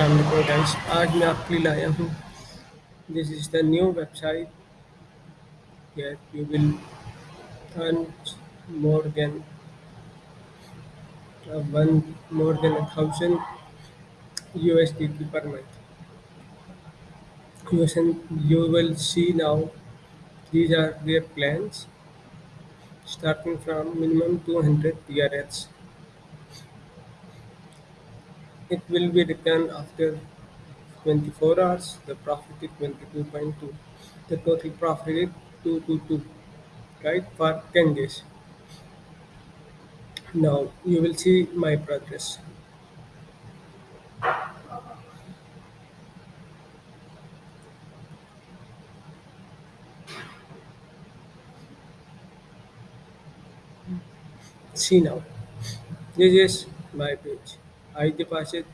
Guys आज मैं आपके लिए लाया हूँ। This is the new website get you will earn more than one more than a thousand U S D की पर month U S N you will see now these are their plans two hundred minimum are PRS it will be returned after 24 hours. The profit is 22.2. The total profit is 222, right, for 10 days. Now you will see my progress. See now, this is my page. I deposit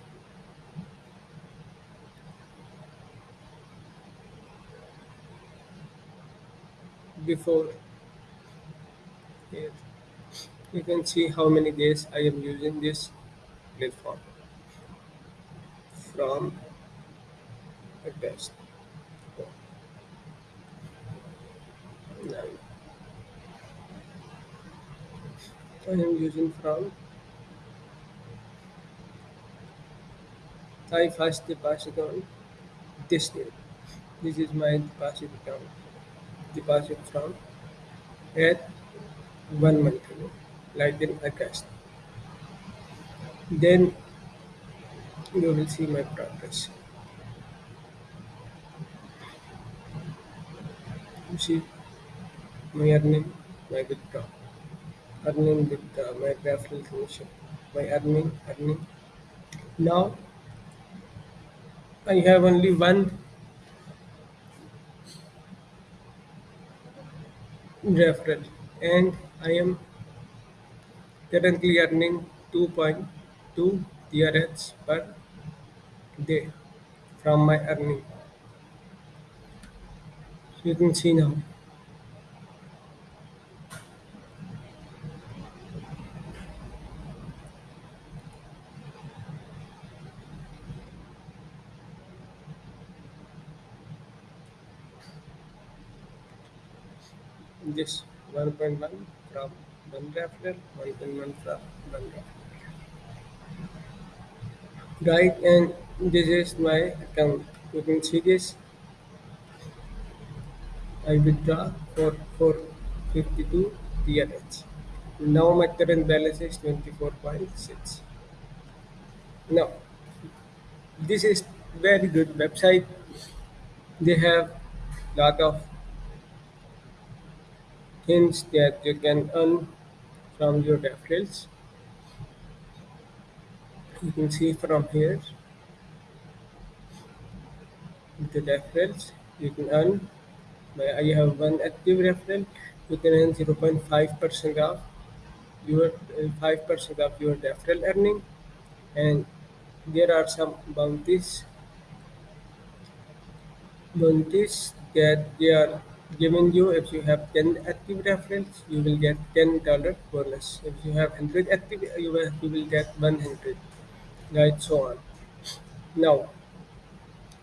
before here. You can see how many days I am using this platform from a test. I am using from I first deposit on this name. This is my deposit account. Deposit from at one month ago, like in August. Then you will see my progress. You see my earning, my withdraw, earning withdraw, my referral commission, my earning, earning. Now I have only one referral and I am currently earning 2.2 TRX per day from my earning. You can see now. This 1.1 from referral, 1.1 from referral. Right, and this is my account. You can see this. I withdraw for 452 TRX. Now my current balance is 24.6. Now, this is very good website. They have lot of things that you can earn from your referrals. You can see from here the referrals you can earn. I have one active referral. You can earn 0.5 percent of your five percent of your referral earning, and there are some bounties bounties that they are giving you if you have 10 active referrals you will get 10 dollar bonus. If you have 100 active you will, you will get 100 right so on. Now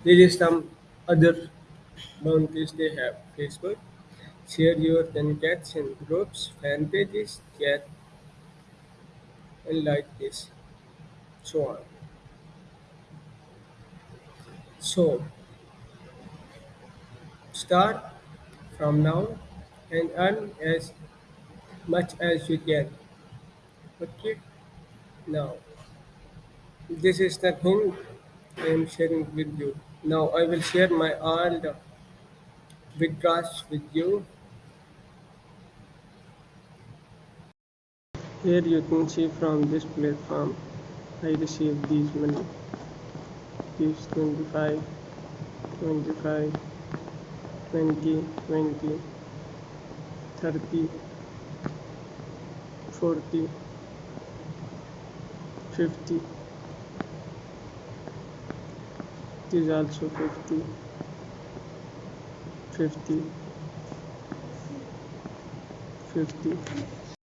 there is some other bounties they have. Facebook share your contacts in groups fan pages chat and like this so on. So start from now and earn as much as you can. Okay? Now this is the thing i am sharing with you. Now i will share my all the withdrawals with you. Here you can see from this platform i received these money. This 25 25 twenty twenty thirty forty fifty is also fifty fifty 50